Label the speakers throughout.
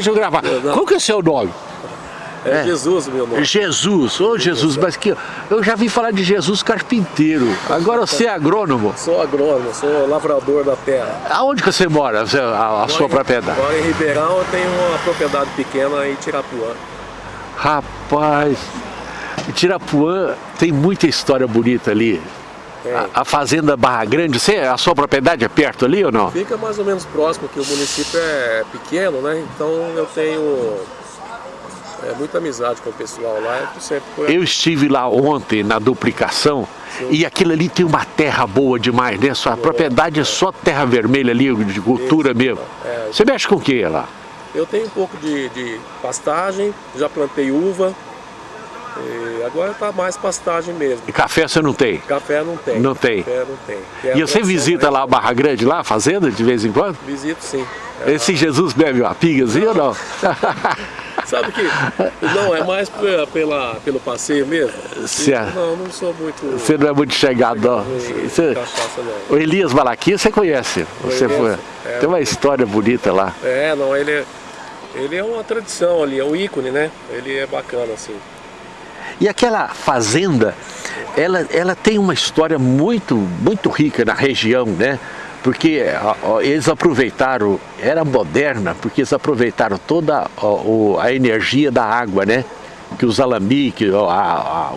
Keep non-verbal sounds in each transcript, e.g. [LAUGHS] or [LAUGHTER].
Speaker 1: Deixa eu gravar. Qual que é o seu nome?
Speaker 2: É, é, Jesus meu nome.
Speaker 1: Jesus, ô oh, Jesus, mas que eu já vi falar de Jesus carpinteiro. Agora você é agrônomo?
Speaker 2: Sou agrônomo, sou lavrador da terra.
Speaker 1: Aonde que você mora, a, a sua
Speaker 2: em,
Speaker 1: propriedade?
Speaker 2: Moro em Ribeirão, eu tenho uma propriedade pequena em Tirapuã.
Speaker 1: Rapaz, Tirapuã tem muita história bonita ali. A, a, fazenda Barra Grande, você, a sua propriedade é perto ali ou não?
Speaker 2: Fica mais ou menos próximo, que o município é pequeno, né? Então eu tenho é, muita amizade com o pessoal lá.
Speaker 1: Eu, eu estive lá ontem na duplicação Sim. e aquilo ali tem uma terra boa demais, né? Sua boa, propriedade é. é só terra vermelha ali, de cultura Isso, mesmo. É, você mexe com o que lá?
Speaker 2: Eu tenho um pouco de, de pastagem, já plantei uva, e agora está mais pastagem mesmo.
Speaker 1: E café você não tem?
Speaker 2: Café não tem.
Speaker 1: Não tem?
Speaker 2: Café não tem.
Speaker 1: É e você visita lá a Barra Grande, lá, a fazenda, de vez em quando?
Speaker 2: Visito sim.
Speaker 1: É Esse lá. Jesus bebe uma pingazinha ou não? [LAUGHS]
Speaker 2: Sabe que não, é mais pela, pela pelo passeio mesmo.
Speaker 1: Certo.
Speaker 2: Não, não sou muito...
Speaker 1: Você não é muito chegado, não. Você, cachaça, não. O Elias Malaquia você conhece? Você foi, é, tem uma história bonita lá.
Speaker 2: É, não, ele é, ele é uma tradição ali, é um ícone, né? Ele é bacana, assim.
Speaker 1: E aquela fazenda, ela, ela tem uma história muito, muito rica na região, né? Porque eles aproveitaram, era moderna, porque eles aproveitaram toda a energia da água, né? Que os alambiques,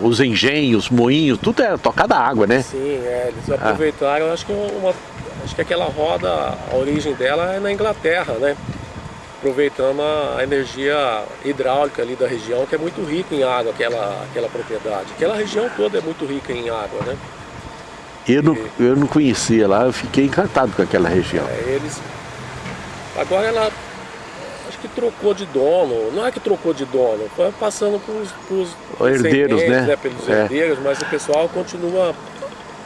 Speaker 1: os engenhos, os moinhos, tudo era tocado a água, né?
Speaker 2: Sim, é, eles aproveitaram, ah. acho que uma, acho que aquela roda, a origem dela é na Inglaterra, né? Aproveitando a energia hidráulica ali da região, que é muito rica em água, aquela, aquela propriedade. Aquela região toda é muito rica em água, né?
Speaker 1: Eu, e, não, eu não conhecia lá, eu fiquei encantado com aquela região.
Speaker 2: É, eles... Agora ela, acho que trocou de dono, não é que trocou de dono, foi passando para os
Speaker 1: herdeiros, né? né?
Speaker 2: Pelos é. herdeiros, mas o pessoal continua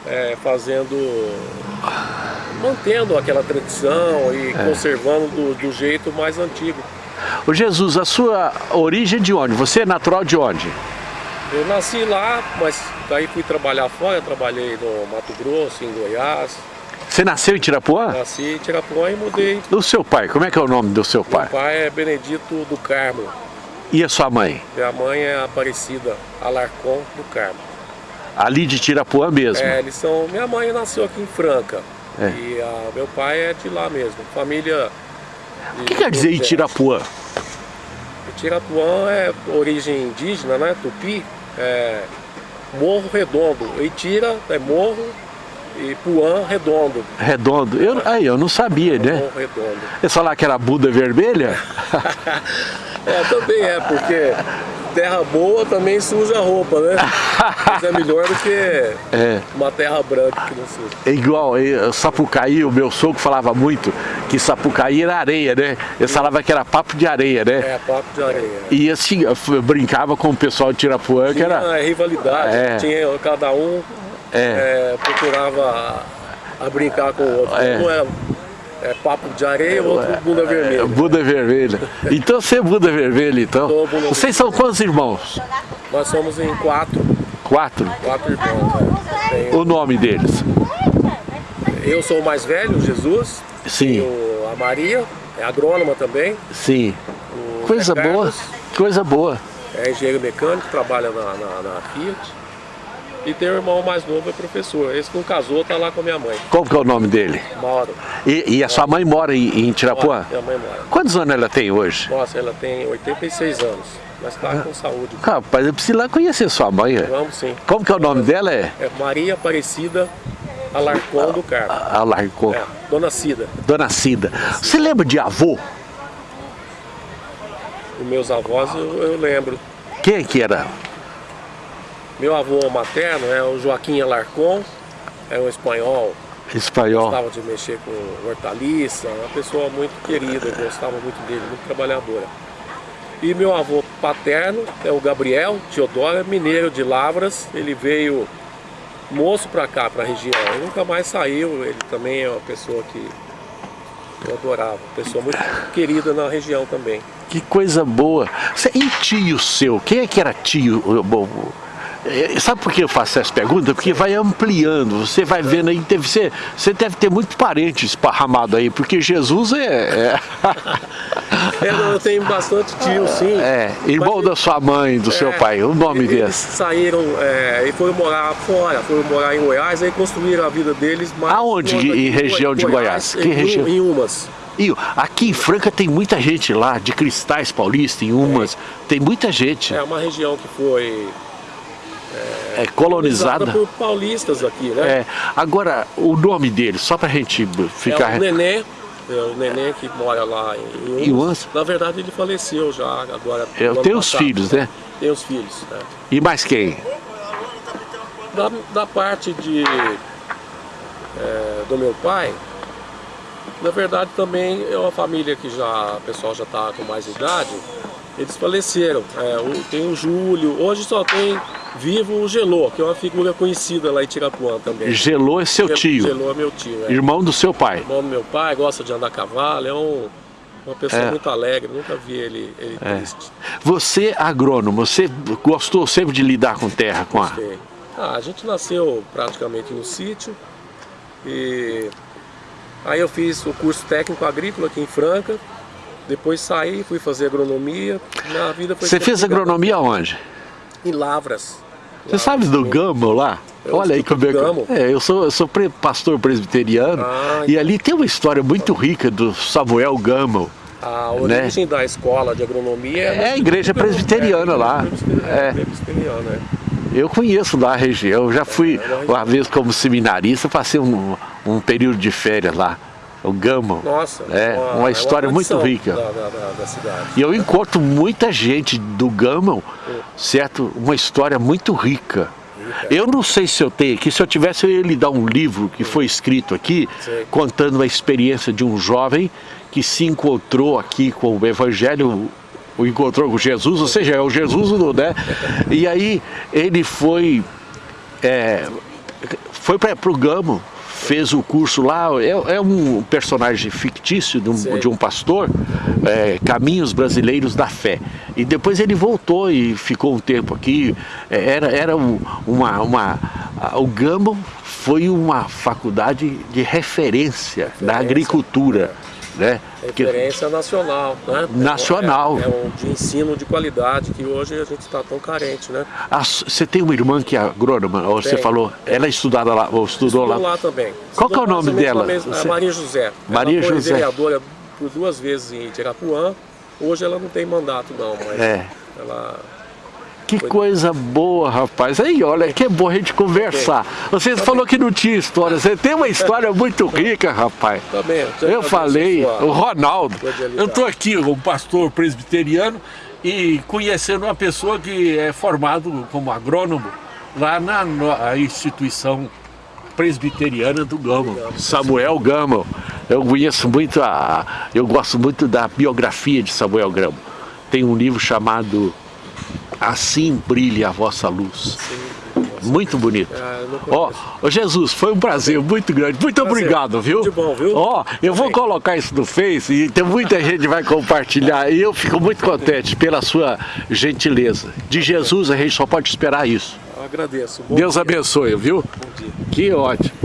Speaker 2: é, fazendo mantendo aquela tradição e é. conservando do, do, jeito mais antigo.
Speaker 1: O Jesus, a sua origem de onde? Você é natural de onde?
Speaker 2: Eu nasci lá, mas daí fui trabalhar fora, trabalhei no Mato Grosso, em Goiás.
Speaker 1: Você nasceu em Tirapuã?
Speaker 2: Nasci em Tirapuã e mudei.
Speaker 1: Do seu pai, como é que é o nome do seu pai?
Speaker 2: Meu pai é Benedito do Carmo.
Speaker 1: E a sua mãe?
Speaker 2: Minha mãe é Aparecida Alarcon do Carmo.
Speaker 1: Ali de Tirapuã mesmo?
Speaker 2: É, eles são... Minha mãe nasceu aqui em Franca. É. E a, meu pai é de lá mesmo, família...
Speaker 1: O que quer dizer Itirapuã?
Speaker 2: Itirapuã é origem indígena, né? Tupi, é Morro Redondo. Itira é morro e Puã redondo.
Speaker 1: Redondo. Eu, aí, eu não sabia, né?
Speaker 2: Morro redondo.
Speaker 1: Eles falaram que era Buda vermelha? [LAUGHS]
Speaker 2: é, também é, porque terra boa também suja a roupa, né? [LAUGHS] Mas é melhor do que é. uma terra branca que não suja.
Speaker 1: É igual, Sapucaí, o meu sogro falava muito que Sapucaí era areia, né? Ele falava que era papo de areia, né?
Speaker 2: É, papo de areia.
Speaker 1: E assim, eu brincava com o pessoal de Tirapuã, que era...
Speaker 2: Tinha rivalidade, é. tinha cada um é. É, procurava a brincar com o outro. É. Um era é papo de areia, outro é, bunda vermelha.
Speaker 1: Bunda vermelha. Então você é bunda vermelha, então? Vocês são quantos irmãos?
Speaker 2: Nós somos em quatro.
Speaker 1: Quatro?
Speaker 2: Quatro irmãos,
Speaker 1: é. O nome deles?
Speaker 2: Eu sou o mais velho, Jesus.
Speaker 1: Sim.
Speaker 2: a Maria, é agrônoma também.
Speaker 1: Sim. Coisa boa, coisa boa.
Speaker 2: É engenheiro mecânico, trabalha na, na, na Fiat. E tem um irmão mais novo, é professor. Esse que não casou, tá lá com a minha mãe.
Speaker 1: Qual que é o nome dele?
Speaker 2: Mauro.
Speaker 1: E, e a sua mãe mora em, em Tirapuã?
Speaker 2: Minha mãe mora.
Speaker 1: Quantos anos ela tem hoje?
Speaker 2: Nossa, ela tem 86 anos. Mas está ah. com saúde.
Speaker 1: Rapaz, eu preciso lá conhecer sua mãe.
Speaker 2: Vamos sim.
Speaker 1: Como que é o nome dela? É,
Speaker 2: é Maria Aparecida Alarcon do Carmo.
Speaker 1: Alarcon. É,
Speaker 2: Dona Cida.
Speaker 1: Dona Cida. Você lembra de avô?
Speaker 2: Os meus avós eu, eu lembro.
Speaker 1: Quem que era?
Speaker 2: Meu avô materno é o Joaquim Alarcon, é um espanhol.
Speaker 1: Espanhol.
Speaker 2: Gostava de mexer com hortaliça, uma pessoa muito querida, gostava muito dele, muito trabalhadora. E meu avô paterno é o Gabriel Teodoro, é mineiro de Lavras, ele veio moço para cá, para a região, ele nunca mais saiu, ele também é uma pessoa que eu adorava, pessoa muito querida na região também.
Speaker 1: Que coisa boa! E tio seu, quem é que era tio? É, sabe por que eu faço essa pergunta? Porque vai ampliando, você vai vendo aí, deve ser, você deve ter muito parente esparramado aí, porque Jesus é... é... [LAUGHS]
Speaker 2: eu tenho bastante tio, sim.
Speaker 1: É, irmão mas, da sua mãe, do é, seu pai, o nome
Speaker 2: eles
Speaker 1: dele.
Speaker 2: Eles saíram é, e foram morar fora, foram morar em Goiás, aí construíram a vida deles.
Speaker 1: Mas Aonde? Em região de Goiás?
Speaker 2: Goiás? Que em, região? Em Umas.
Speaker 1: E aqui em Franca tem muita gente lá, de Cristais Paulista, em Umas, é. tem muita gente.
Speaker 2: É uma região que foi
Speaker 1: é, é colonizada.
Speaker 2: por paulistas aqui, né?
Speaker 1: É. Agora, o nome dele, só pra gente ficar...
Speaker 2: É o Nenê, é o Nenê que mora lá em Umas. Na verdade, ele faleceu já, agora...
Speaker 1: Eu tenho os filhos, né?
Speaker 2: Tem os filhos, né?
Speaker 1: E mais quem?
Speaker 2: Da, da parte de... É, do meu pai, na verdade também é uma família que já, o pessoal já está com mais idade, eles faleceram. É, tem o Júlio, hoje só tem vivo o Gelô, que é uma figura conhecida lá em Tirapuã também.
Speaker 1: Gelô é seu tio?
Speaker 2: Gelô é meu tio, é.
Speaker 1: Irmão do seu pai?
Speaker 2: Irmão do meu pai, gosta de andar a cavalo, é um, uma pessoa é. muito alegre, nunca vi ele, ele é. triste.
Speaker 1: Você, agrônomo, você gostou sempre de lidar com terra? Com a...
Speaker 2: Ah, a gente nasceu praticamente no sítio e Aí eu fiz o curso técnico agrícola aqui em Franca, depois saí, fui fazer agronomia, minha vida foi...
Speaker 1: Você fez agronomia onde?
Speaker 2: Em Lavras.
Speaker 1: Você Lavras, sabe do Gamo lá? Eu Olha aí como é que... É, eu sou, eu sou pastor presbiteriano ah, e ali tem uma história muito rica do Samuel Gamo.
Speaker 2: A né? origem né? da escola de agronomia é,
Speaker 1: é a igreja [LAUGHS] presbiteriana é, lá.
Speaker 2: É. Presbiteriana, é.
Speaker 1: Eu conheço lá a região, já fui uma vez como seminarista, passei um, um período de férias lá. O Gama.
Speaker 2: Nossa,
Speaker 1: é uma, uma história é uma muito rica.
Speaker 2: Da, da, da, cidade.
Speaker 1: E eu encontro muita gente do Gama, certo? Uma história muito rica. Eu não sei se eu tenho aqui, se eu tivesse eu ia lhe dar um livro que foi escrito aqui, Sim. contando a experiência de um jovem que se encontrou aqui com o Evangelho o encontrou com Jesus, ou seja, é o Jesus, né? E aí ele foi, é, foi para o Gamo, fez o curso lá, é, é um personagem fictício de um, de um pastor, é, Caminhos Brasileiros da Fé. E depois ele voltou e ficou um tempo aqui, é, era, era uma, uma, o Gamo foi uma faculdade de referência, referência. da agricultura né?
Speaker 2: Referência nacional, né?
Speaker 1: Nacional.
Speaker 2: É, é, um de ensino de qualidade que hoje a gente está tão carente, né?
Speaker 1: Ah, você tem uma irmã que é agrônoma, ou você falou, ela é estudada lá, ou estudou,
Speaker 2: estudou
Speaker 1: lá?
Speaker 2: lá também.
Speaker 1: Qual é o nome dela?
Speaker 2: Mesma, é Maria José.
Speaker 1: Maria
Speaker 2: ela
Speaker 1: José.
Speaker 2: vereadora por duas vezes em Tirapuã, hoje ela não tem mandato não, mas é. ela
Speaker 1: que coisa boa, rapaz. Aí, olha, que é bom a gente conversar. Você falou que não tinha história. Você tem uma história muito rica, rapaz.
Speaker 2: Também.
Speaker 1: Eu falei, o Ronaldo. Eu estou aqui, um pastor presbiteriano, e conhecendo uma pessoa que é formado como agrônomo lá na, na instituição presbiteriana do Gamo, Samuel Gamo. Eu conheço muito a, eu gosto muito da biografia de Samuel Gamo. Tem um livro chamado assim brilhe a vossa luz. Muito bonito.
Speaker 2: É,
Speaker 1: Ó, oh, Jesus, foi um prazer muito grande. Muito prazer. obrigado, viu?
Speaker 2: Muito bom, viu?
Speaker 1: Ó, oh, eu vou colocar isso no Face e tem muita [LAUGHS] gente que vai compartilhar. E eu fico muito contente pela sua gentileza. De Jesus a gente só pode esperar isso.
Speaker 2: Eu agradeço.
Speaker 1: Bom Deus dia. abençoe, viu?
Speaker 2: Bom dia.
Speaker 1: Que ótimo.